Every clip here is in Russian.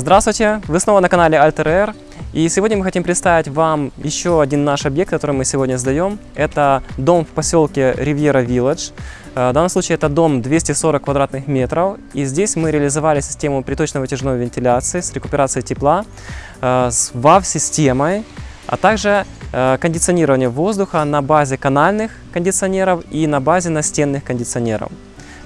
Здравствуйте! Вы снова на канале Alter И сегодня мы хотим представить вам еще один наш объект, который мы сегодня сдаем. Это дом в поселке Ривьера Village. Э, в данном случае это дом 240 квадратных метров. И здесь мы реализовали систему приточно-вытяжной вентиляции с рекуперацией тепла, э, с WAV-системой, а также э, кондиционирование воздуха на базе канальных кондиционеров и на базе настенных кондиционеров.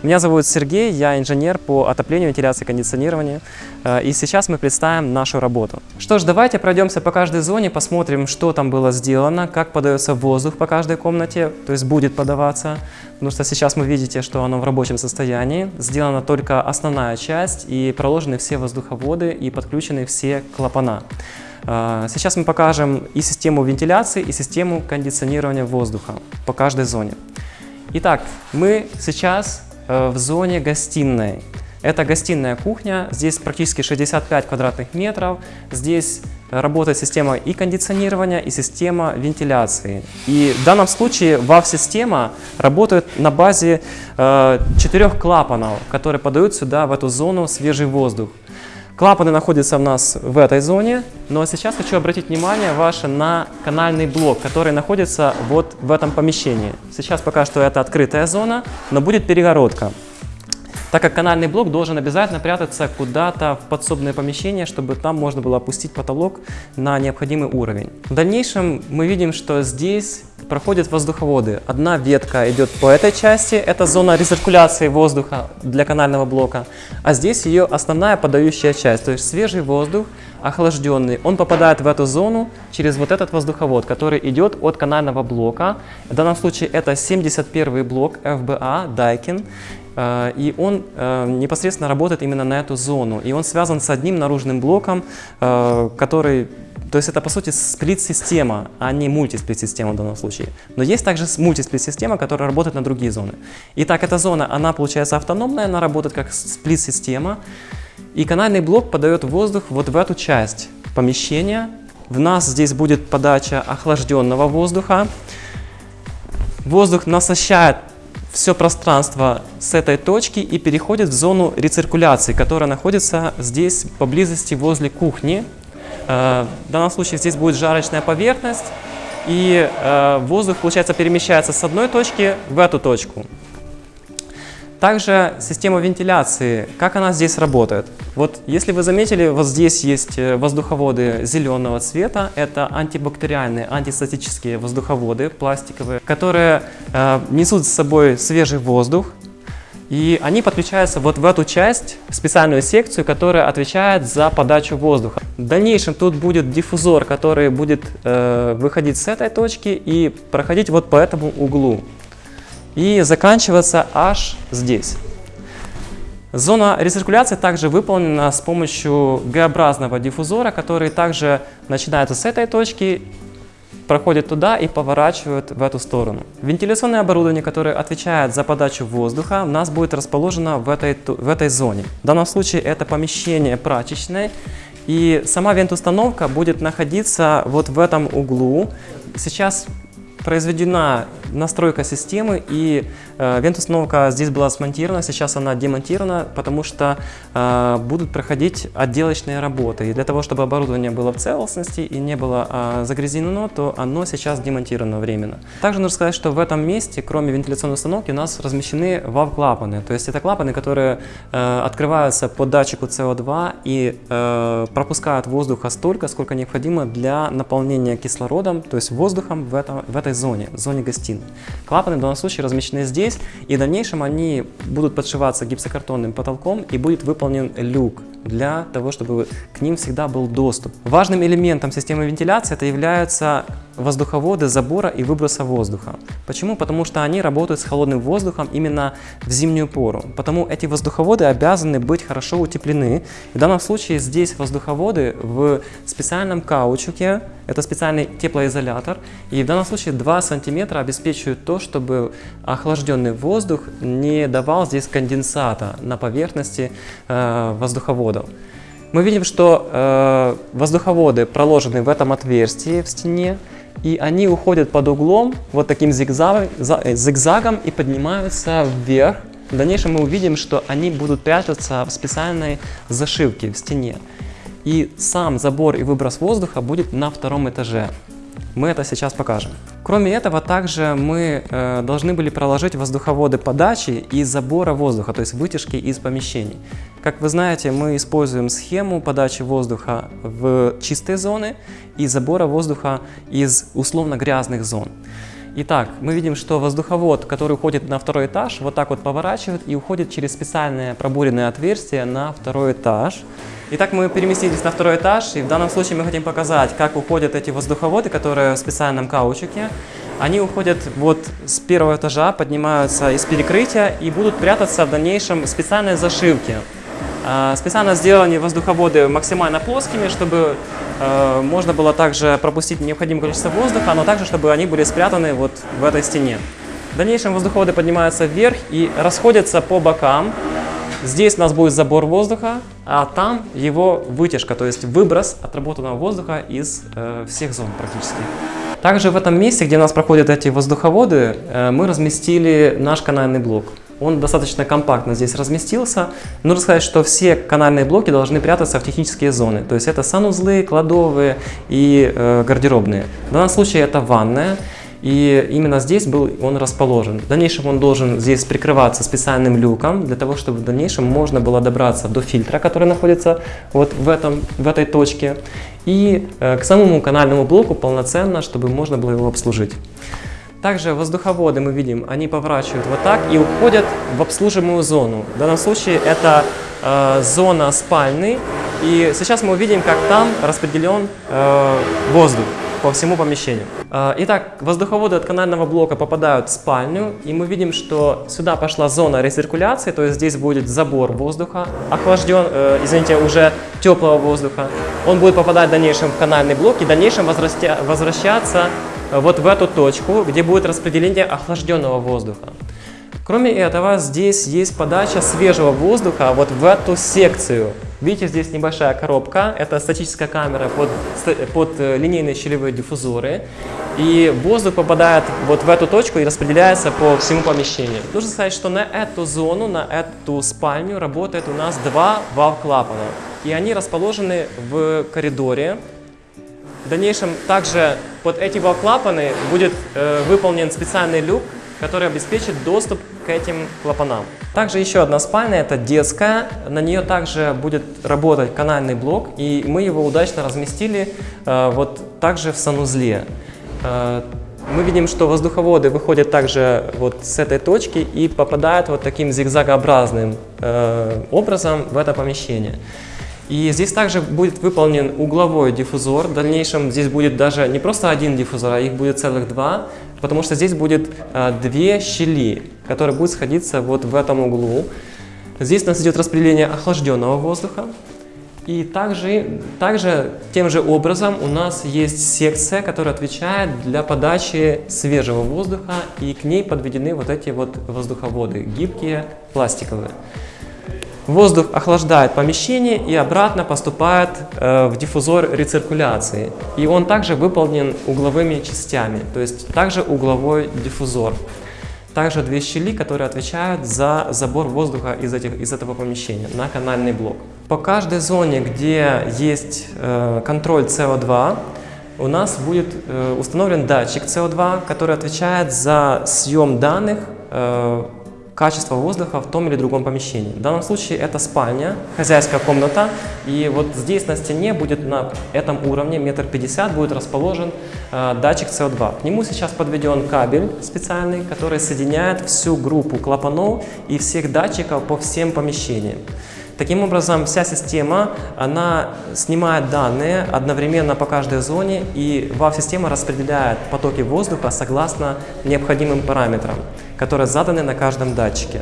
Меня зовут Сергей, я инженер по отоплению, вентиляции, кондиционированию. Э, и сейчас мы представим нашу работу. Что ж, давайте пройдемся по каждой зоне, посмотрим, что там было сделано, как подается воздух по каждой комнате, то есть будет подаваться. Потому что сейчас вы видите, что оно в рабочем состоянии. Сделана только основная часть и проложены все воздуховоды и подключены все клапана. Э, сейчас мы покажем и систему вентиляции, и систему кондиционирования воздуха по каждой зоне. Итак, мы сейчас в зоне гостиной. Это гостиная кухня, здесь практически 65 квадратных метров, здесь работает система и кондиционирования, и система вентиляции. И в данном случае WAV-система работает на базе э, четырех клапанов, которые подают сюда, в эту зону, свежий воздух. Клапаны находятся у нас в этой зоне, но сейчас хочу обратить внимание ваше на канальный блок, который находится вот в этом помещении. Сейчас пока что это открытая зона, но будет перегородка. Так как канальный блок должен обязательно прятаться куда-то в подсобное помещение, чтобы там можно было опустить потолок на необходимый уровень. В дальнейшем мы видим, что здесь проходят воздуховоды. Одна ветка идет по этой части, это зона рециркуляции воздуха для канального блока, а здесь ее основная подающая часть, то есть свежий воздух, охлажденный, он попадает в эту зону через вот этот воздуховод, который идет от канального блока. В данном случае это 71 блок FBA Daikin. Э, и он э, непосредственно работает именно на эту зону. И он связан с одним наружным блоком, э, который то есть это, по сути, сплит-система, а не мультисплит-система в данном случае. Но есть также мультисплит-система, которая работает на другие зоны. Итак, эта зона, она получается автономная, она работает как сплит-система. И канальный блок подает воздух вот в эту часть помещения. В нас здесь будет подача охлажденного воздуха. Воздух насыщает все пространство с этой точки и переходит в зону рециркуляции, которая находится здесь поблизости возле кухни. Э, в данном случае здесь будет жарочная поверхность, и э, воздух, получается, перемещается с одной точки в эту точку. Также система вентиляции, как она здесь работает. Вот если вы заметили, вот здесь есть э, воздуховоды зеленого цвета. Это антибактериальные, антистатические воздуховоды пластиковые, которые э, несут с собой свежий воздух, и они подключаются вот в эту часть, специальную секцию, которая отвечает за подачу воздуха. В дальнейшем тут будет диффузор, который будет э, выходить с этой точки и проходить вот по этому углу. И заканчиваться аж здесь. Зона рециркуляции также выполнена с помощью Г-образного диффузора, который также начинается с этой точки проходят туда и поворачивают в эту сторону. Вентиляционное оборудование, которое отвечает за подачу воздуха, у нас будет расположено в этой, в этой зоне. В данном случае это помещение прачечной, и сама вент-установка будет находиться вот в этом углу. Сейчас произведена настройка системы, и э, вент-установка здесь была смонтирована, сейчас она демонтирована, потому что э, будут проходить отделочные работы. И для того, чтобы оборудование было в целостности и не было э, загрязнено, то оно сейчас демонтировано временно. Также нужно сказать, что в этом месте, кроме вентиляционной установки, у нас размещены вав-клапаны. То есть это клапаны, которые э, открываются по датчику CO2 и э, пропускают воздуха столько, сколько необходимо для наполнения кислородом, то есть воздухом в, этом, в этой зоне, зоне гостиной. Клапаны в данном случае размещены здесь, и в дальнейшем они будут подшиваться гипсокартонным потолком и будет выполнен люк для того, чтобы к ним всегда был доступ. Важным элементом системы вентиляции это являются воздуховоды забора и выброса воздуха. Почему? Потому что они работают с холодным воздухом именно в зимнюю пору. Потому эти воздуховоды обязаны быть хорошо утеплены. В данном случае здесь воздуховоды в специальном каучуке, это специальный теплоизолятор. И в данном случае 2 сантиметра обеспечивают то, чтобы охлажденный воздух не давал здесь конденсата на поверхности э, воздуховодов. Мы видим, что э, воздуховоды проложены в этом отверстии в стене, и они уходят под углом вот таким зигзагом, э, зигзагом и поднимаются вверх. В дальнейшем мы увидим, что они будут прятаться в специальной зашивке в стене. и сам забор и выброс воздуха будет на втором этаже. Мы это сейчас покажем. Кроме этого, также мы э, должны были проложить воздуховоды подачи и забора воздуха, то есть вытяжки из помещений. Как вы знаете, мы используем схему подачи воздуха в чистые зоны и забора воздуха из условно грязных зон. Итак, мы видим, что воздуховод, который уходит на второй этаж, вот так вот поворачивает и уходит через специальное пробуренное отверстие на второй этаж. Итак, мы переместились на второй этаж, и в данном случае мы хотим показать, как уходят эти воздуховоды, которые в специальном каучуке. Они уходят вот с первого этажа, поднимаются из перекрытия и будут прятаться в дальнейшем в специальной зашивке. А, специально сделаны воздуховоды максимально плоскими, чтобы э, можно было также пропустить необходимое количество воздуха, но также, чтобы они были спрятаны вот в этой стене. В дальнейшем воздуховоды поднимаются вверх и расходятся по бокам. Здесь у нас будет забор воздуха, а там его вытяжка, то есть выброс отработанного воздуха из э, всех зон практически. Также в этом месте, где у нас проходят эти воздуховоды, э, мы разместили наш канальный блок. Он достаточно компактно здесь разместился. Нужно сказать, что все канальные блоки должны прятаться в технические зоны. То есть это санузлы, кладовые и э, гардеробные. В данном случае это ванная. И именно здесь был он расположен. В дальнейшем он должен здесь прикрываться специальным люком, для того, чтобы в дальнейшем можно было добраться до фильтра, который находится вот в, этом, в этой точке, и э, к самому канальному блоку полноценно, чтобы можно было его обслужить. Также воздуховоды мы видим, они поворачивают вот так и уходят в обслуживаемую зону. В данном случае это э, зона спальни. И сейчас мы увидим, как там распределен э, воздух по всему помещению. Э, итак, воздуховоды от канального блока попадают в спальню, и мы видим, что сюда пошла зона рециркуляции, то есть здесь будет забор воздуха, охлажден, э, извините, уже теплого воздуха. Он будет попадать в дальнейшем в канальный блок и в дальнейшем возвращаться вот в эту точку, где будет распределение охлажденного воздуха. Кроме этого, здесь есть подача свежего воздуха вот в эту секцию. Видите, здесь небольшая коробка, это статическая камера под, под э, линейные щелевые диффузоры. И воздух попадает вот в эту точку и распределяется по всему помещению. Нужно сказать, что на эту зону, на эту спальню работает у нас два вал-клапана. И они расположены в коридоре, в дальнейшем также под эти клапаны будет э, выполнен специальный люк, который обеспечит доступ к этим клапанам. Также еще одна спальня, это детская. На нее также будет работать канальный блок, и мы его удачно разместили э, вот также в санузле. Э, мы видим, что воздуховоды выходят также вот с этой точки и попадают вот таким зигзагообразным э, образом в это помещение. И здесь также будет выполнен угловой диффузор. В дальнейшем здесь будет даже не просто один диффузор, а их будет целых два, потому что здесь будет а, две щели, которые будут сходиться вот в этом углу. Здесь у нас идет распределение охлажденного воздуха. И также, также тем же образом у нас есть секция, которая отвечает для подачи свежего воздуха, и к ней подведены вот эти вот воздуховоды, гибкие, пластиковые. Воздух охлаждает помещение и обратно поступает э, в диффузор рециркуляции. И он также выполнен угловыми частями, то есть также угловой диффузор. Также две щели, которые отвечают за забор воздуха из, этих, из этого помещения на канальный блок. По каждой зоне, где есть э, контроль СО2, у нас будет э, установлен датчик СО2, который отвечает за съем данных э, качество воздуха в том или другом помещении. В данном случае это спальня, хозяйская комната, и вот здесь на стене будет на этом уровне, метр пятьдесят, будет расположен э, датчик CO2. К нему сейчас подведен кабель специальный, который соединяет всю группу клапанов и всех датчиков по всем помещениям. Таким образом, вся система, она снимает данные одновременно по каждой зоне, и WAV-система распределяет потоки воздуха согласно необходимым параметрам, которые заданы на каждом датчике.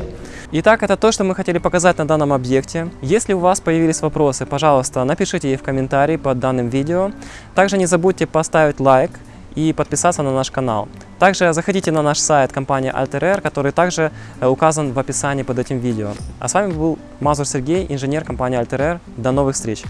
Итак, это то, что мы хотели показать на данном объекте. Если у вас появились вопросы, пожалуйста, напишите их в комментарии под данным видео. Также не забудьте поставить лайк и подписаться на наш канал. Также заходите на наш сайт компании Alter который также э, указан в описании под этим видео. А с вами был Мазур Сергей, инженер компании Alter До новых встреч!